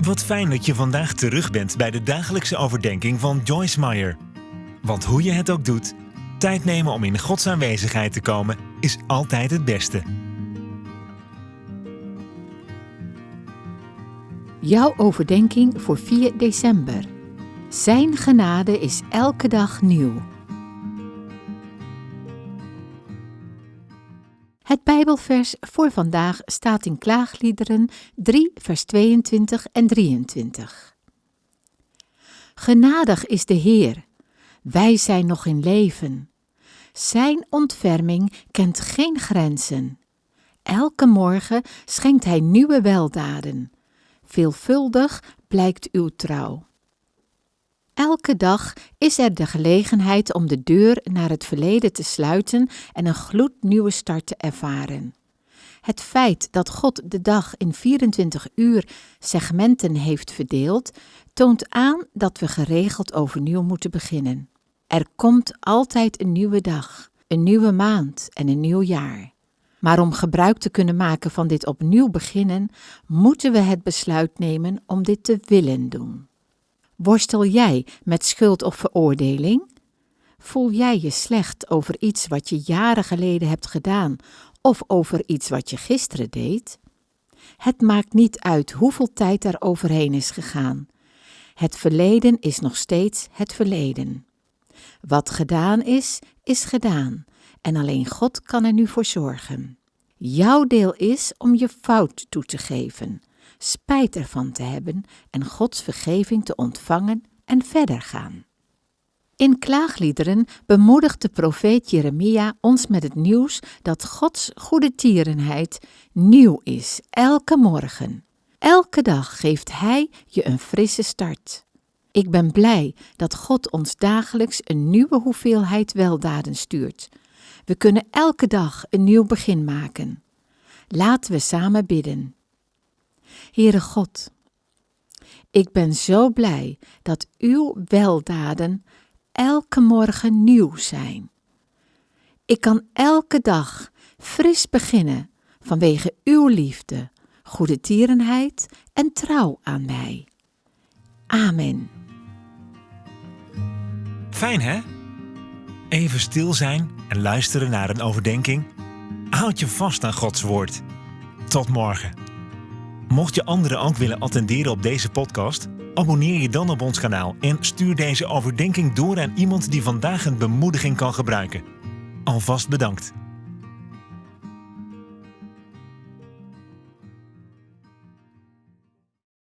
Wat fijn dat je vandaag terug bent bij de dagelijkse overdenking van Joyce Meyer. Want hoe je het ook doet, tijd nemen om in Gods aanwezigheid te komen is altijd het beste. Jouw overdenking voor 4 december. Zijn genade is elke dag nieuw. Het Bijbelvers voor vandaag staat in Klaagliederen 3, vers 22 en 23. Genadig is de Heer, wij zijn nog in leven. Zijn ontferming kent geen grenzen. Elke morgen schenkt Hij nieuwe weldaden. Veelvuldig blijkt uw trouw. Elke dag is er de gelegenheid om de deur naar het verleden te sluiten en een gloednieuwe start te ervaren. Het feit dat God de dag in 24 uur segmenten heeft verdeeld, toont aan dat we geregeld overnieuw moeten beginnen. Er komt altijd een nieuwe dag, een nieuwe maand en een nieuw jaar. Maar om gebruik te kunnen maken van dit opnieuw beginnen, moeten we het besluit nemen om dit te willen doen. Worstel jij met schuld of veroordeling? Voel jij je slecht over iets wat je jaren geleden hebt gedaan of over iets wat je gisteren deed? Het maakt niet uit hoeveel tijd er overheen is gegaan. Het verleden is nog steeds het verleden. Wat gedaan is, is gedaan en alleen God kan er nu voor zorgen. Jouw deel is om je fout toe te geven spijt ervan te hebben en Gods vergeving te ontvangen en verder gaan. In klaagliederen bemoedigt de profeet Jeremia ons met het nieuws dat Gods goede tierenheid nieuw is, elke morgen. Elke dag geeft Hij je een frisse start. Ik ben blij dat God ons dagelijks een nieuwe hoeveelheid weldaden stuurt. We kunnen elke dag een nieuw begin maken. Laten we samen bidden. Heere God, ik ben zo blij dat uw weldaden elke morgen nieuw zijn. Ik kan elke dag fris beginnen vanwege uw liefde, goede tierenheid en trouw aan mij. Amen. Fijn hè? Even stil zijn en luisteren naar een overdenking. Houd je vast aan Gods woord. Tot morgen. Mocht je anderen ook willen attenderen op deze podcast, abonneer je dan op ons kanaal en stuur deze overdenking door aan iemand die vandaag een bemoediging kan gebruiken. Alvast bedankt.